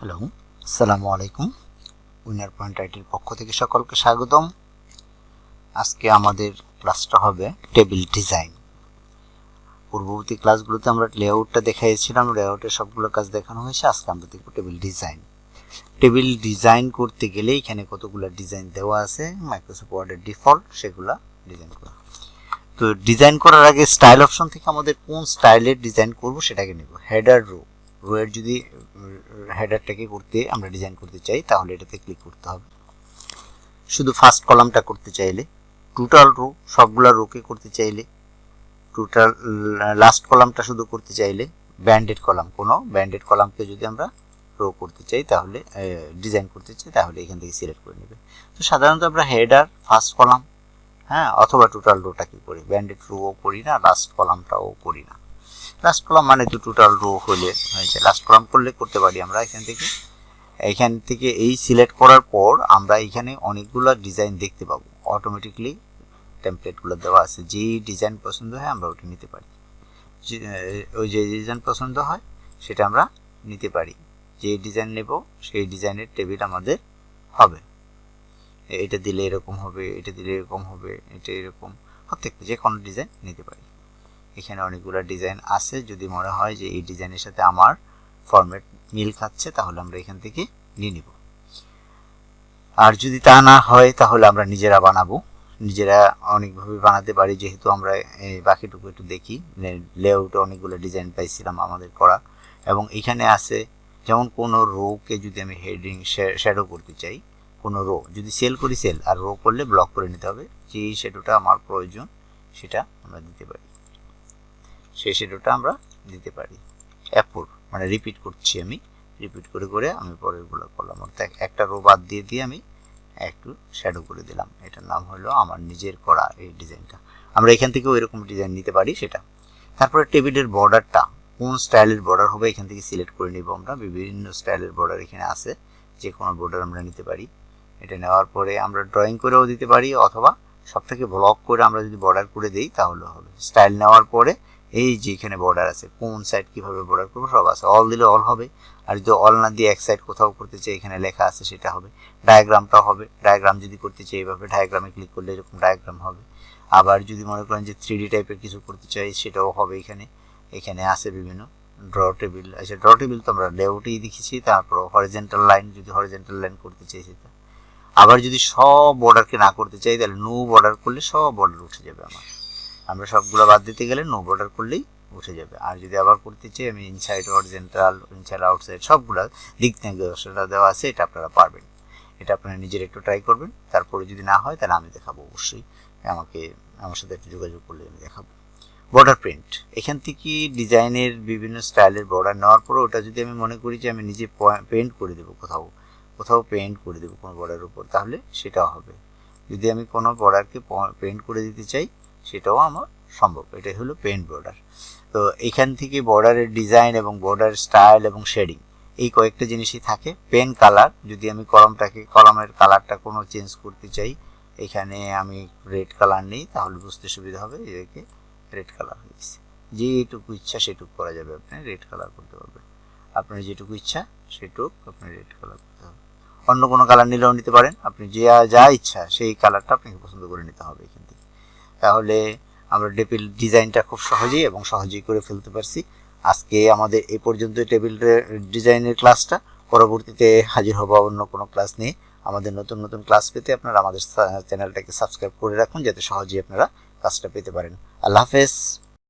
Hello, আসসালামু আলাইকুম। Winner point আইটির পক্ষ থেকে সকলকে স্বাগতম। আজকে আমাদের ক্লাসটা হবে টেবিল ডিজাইন। পূর্ববর্তী ক্লাসগুলোতে আমরা লেআউটটা দেখাইছিলাম লেআউটের সবগুলো কাজ দেখানো হয়েছে, আজকে আমরা দেখব টেবিল ডিজাইন। টেবিল ডিজাইন করতে গেলে এখানে কতগুলো ডিজাইন দেওয়া আছে মাইক্রোসফট ওয়ার্ডের ডিফল্ট সেগুলা ডিজাইন করা। তো ডিজাইন করার আগে স্টাইল অপশন থেকে আমাদের কোন স্টাইলের ডিজাইন করব সেটাকে নেব। Header row. রোয়ের যদি হেডারটাকে করতে আমরা ডিজাইন করতে চাই, তাহলে এটাতে ক্লিক করতে হবে। শুধু ফার্স্ট কলামটা করতে চাইলে টোটাল রো সবগুলা রোকে করতে চাইলে টোটাল লাস্ট কলামটা শুধু করতে চাইলে ব্যান্ডেড কলাম কোনো ব্যান্ডেড কলামকে যদি আমরা রো করতে চাই, তাহলে ডিজাইন করতে চাই, তাহলে এখান থেকে সিলেক্ট করে নেবে তো সাধারণত আমরা হেডার ফার্স্ট কলাম হ্যাঁ অথবা টোটাল রোটা কি করি ব্যান্ডেড রোও করি না লাস্ট কলামটাও করি না। লাস্ট কলাম মানে তো টোটাল রো হলে হয়েছে। লাস্ট কলাম করলে করতে পারি আমরা এখান থেকে। এখান থেকে এই সিলেক্ট করার পর আমরা এখানে অনেকগুলো ডিজাইন দেখতে পাবো। অটোমেটিকলি টেমপ্লেটগুলো দেওয়া আছে। যেই ডিজাইন পছন্দ হয় আমরা ওটা নিতে পারি। ওই যে ডিজাইন পছন্দ হয় সেটা আমরা নিতে পারি। যে ডিজাইন নেব সেই ডিজাইনের টেবিল আমাদের হবে। এটা দিলে এরকম হবে, এটা দিলে এরকম হবে, এটা এরকম। প্রত্যেকটা যে কোনো ডিজাইন নিতে পারি। এখানে অনেকগুলো ডিজাইন আছে। যদি মনে হয় যে এই ডিজাইনের সাথে আমার ফরম্যাট মিল খাচ্ছে, তাহলে আমরা এখান থেকে নিয়ে নিব। আর যদি তা না হয়, তাহলে আমরা নিজেরা বানাবো। নিজেরা অনেকভাবে বানাতে পারি, যেহেতু আমরা বাকিটুকু একটু দেখি। লেআউটে অনেকগুলো ডিজাইন পাইছিলাম আমাদের করা। এবং এখানে আছে যেমন কোনো রোকে যদি আমি হেডিং শ্যাডো করতে চাই, কোনো রো যদি সেল করি সেল আর রো করলে ব্লক করে নিতে হবে। যে শ্যাডোটা আমার প্রয়োজন, সেটা আমরা দিতে পারি। সেই শ্যাডোটা আমরা দিতে পারি। অ্যাপোর মানে রিপিট করছি আমি। রিপিট করে করে আমি পরেরগুলো করলাম। অর্থাৎ একটা রো বাদ দিয়ে দিয়ে আমি একটু শ্যাডো করে দিলাম। এটার নাম হলো আমার নিজের করা এই ডিজাইনটা আমরা এখান থেকেও এরকম ডিজাইন নিতে পারি সেটা। তারপরে টেবিলের বর্ডারটা কোন স্টাইলের বর্ডার হবে এখান থেকে সিলেক্ট করে নিব আমরা। বিভিন্ন স্টাইলের বর্ডার এখানে আছে। যে কোনো বর্ডার আমরা নিতে পারি। এটা নেওয়ার পরে আমরা ড্রয়িং করেও দিতে পারি অথবা সব থেকে ব্লক করে আমরা যদি বর্ডার করে দিই তাহলে হবে। স্টাইল নেওয়ার পরে এই যে এখানে বর্ডার আছে, কোন সাইড কীভাবে বর্ডার করব সব আছে। অল দিলে অল হবে। আর যদি অল না দিয়ে এক সাইড কোথাও করতে চাই, এখানে লেখা আছে সেটা হবে। ডায়াগ্রামটাও হবে। ডায়াগ্রাম যদি করতে চাই এইভাবে ডায়াগ্রামে ক্লিক করলে এরকম ডায়াগ্রাম হবে। আবার যদি মনে করেন যে থ্রি টাইপের কিছু করতে চাই, সেটাও হবে এখানে। এখানে আছে বিভিন্ন ড্র টেবিল আচ্ছা ড্র টেবিল তো আমরা লেআউটেই দেখেছি তারপর হরিজেন্টাল লাইন যদি হরিজেন্টাল লাইন করতে চাই সেটা। আবার যদি সব বর্ডারকে না করতে চাই, তাহলে নো বর্ডার করলে সব বর্ডার উঠে যাবে আমার। আমরা সবগুলো বাদ দিতে গেলে নো বর্ডার করলেই উঠে যাবে। আর যদি আবার করতে চাই, আমি ইনসাইড অরিজেন্টাল ইনসাইড আউটসাইড সবগুলো দিক নির্দেশনা দেওয়া আছে, এটা আপনারা পারবেন। এটা আপনারা নিজের একটু ট্রাই করবেন। তারপরে যদি না হয়, তাহলে আমি দেখাবো অবশ্যই। আমাকে, আমার সাথে একটু যোগাযোগ করলে আমি দেখাবো। বর্ডার প্রিন্ট এখান থেকে ডিজাইনের বিভিন্ন স্টাইলের বর্ডার নেওয়ার পরে ওটা যদি আমি মনে করি যে আমি নিজে পেন্ট করে দেবো কোথাও কোথাও পেন্ট করে দেবো কোনো বর্ডারের উপর, তাহলে সেটাও হবে। যদি আমি কোনো বর্ডারকে পেন্ট করে দিতে চাই সেটাও আমার সম্ভব। এটাই হলো পেন্ট বর্ডার তো এখান থেকে বর্ডারের ডিজাইন এবং বর্ডার স্টাইল এবং শেডিং এই কয়েকটা জিনিসই থাকে। পেন কালার যদি আমি কলমটাকে, কলমের কালারটা কোনো চেঞ্জ করতে চাই, এখানে আমি রেড কালার নিই, তাহলে বুঝতে সুবিধা হবে এদেরকে রেড কালার হয়েছে যেটুকু ইচ্ছা সেটুকু করা যাবে, আপনি রেড কালার করতে পারবেন। আপনার যেটুকু ইচ্ছা সেটুকু আপনি রেড কালার করতে হবে। অন্য কোনো কালার নিলেও নিতে পারেন। আপনি যে যা ইচ্ছা সেই কালারটা আপনাকে পছন্দ করে নিতে হবে এখান থেকে। তাহলে আমরা টেবিল ডিজাইনটা খুব সহজেই এবং সহজেই করে ফেলতে পারছি। আজকে আমাদের এ পর্যন্ত টেবিল ডিজাইনের ক্লাসটা। পরবর্তীতে হাজির হব অন্য কোনো ক্লাস নিয়ে। আমাদের নতুন নতুন ক্লাস পেতে আপনারা আমাদের চ্যানেলটাকে সাবস্ক্রাইব করে রাখুন, যাতে সহজেই আপনারা ক্লাসটা পেতে পারেন। আল্লাহ হাফেজ।